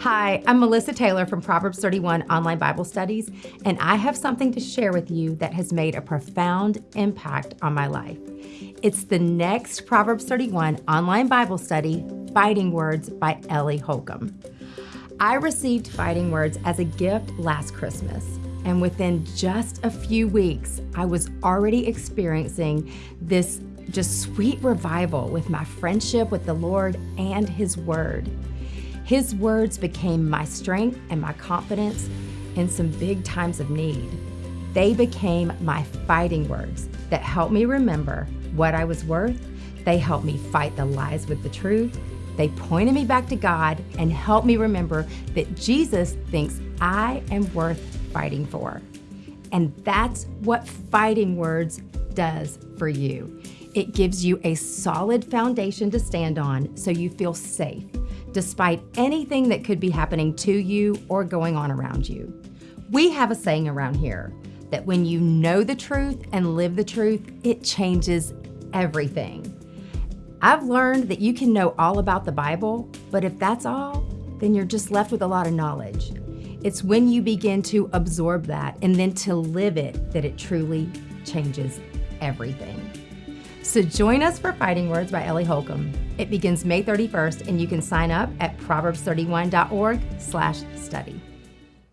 Hi, I'm Melissa Taylor from Proverbs 31 Online Bible Studies, and I have something to share with you that has made a profound impact on my life. It's the next Proverbs 31 online Bible study, Fighting Words by Ellie Holcomb. I received Fighting Words as a gift last Christmas, and within just a few weeks, I was already experiencing this just sweet revival with my friendship with the Lord and His Word. His words became my strength and my confidence in some big times of need. They became my fighting words that helped me remember what I was worth. They helped me fight the lies with the truth. They pointed me back to God and helped me remember that Jesus thinks I am worth fighting for. And that's what fighting words does for you. It gives you a solid foundation to stand on so you feel safe despite anything that could be happening to you or going on around you. We have a saying around here that when you know the truth and live the truth, it changes everything. I've learned that you can know all about the Bible, but if that's all, then you're just left with a lot of knowledge. It's when you begin to absorb that and then to live it that it truly changes everything. So join us for Fighting Words by Ellie Holcomb. It begins May 31st and you can sign up at proverbs31.org slash study.